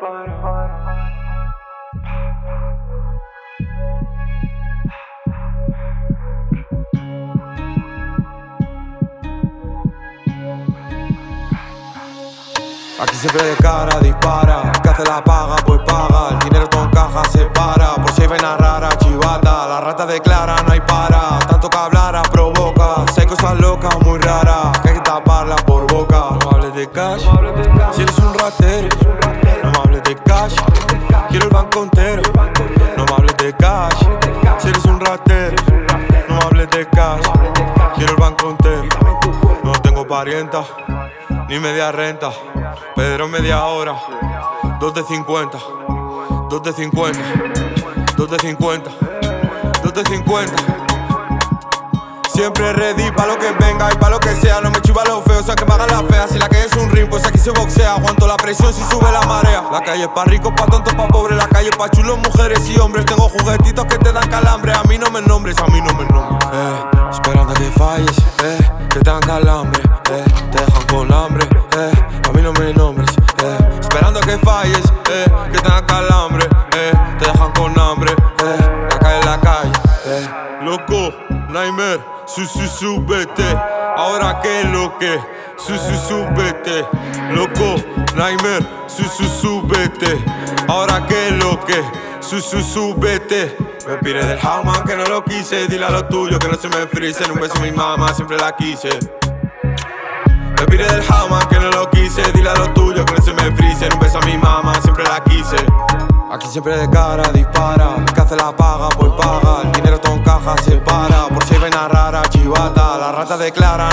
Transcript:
para. Aquí siempre de cara dispara, que hace la paga, pues paga, el dinero todo caja se para, por si hay vena rara, chivata, la rata declara, no hay para, tanto que hablara provoca, si hay cosas locas muy raras. Quiero el banco entero, no me hables de cash, si eres un ratero, no me hables de cash, quiero el banco entero, no tengo parienta ni media renta. Pedro media hora, dos de 50, dos de 50, dos de 50, dos de 50. Siempre ready pa' lo que venga y pa' lo que sea. No me chiva lo feo, o sea que me la fea se boxea Aguanto la presión si sube la marea. La calle es pa' ricos, pa' tontos, pa' pobres La calle es pa' chulos, mujeres y hombres. Tengo juguetitos que te dan calambre A mí no me nombres, a mí no me nombres. Eh, Esperando a que falles, eh, que te dan calambre eh, Te dejan con hambre, eh, a mí no me nombres eh, Esperando que falles, eh, que te dan calambre Te dejan con hambre, eh, la calle, la calle. Loco, Nightmare, su su súbete Ahora que lo que, su su súbete. Loco, Nightmare, su su súbete. Ahora que lo que, su su súbete. Me pide del Howman que no lo quise. Dile a lo tuyo que no se me frisen Un beso a mi mamá, siempre la quise. Me pide del Howman que no lo quise. Dile a lo tuyo que no se me frisen Un beso a mi mamá, siempre la quise. Aquí siempre de cara dispara. El que hace la paga pues paga. El dinero todo en caja se para. Por si hay vena rara, chivata. La rata declara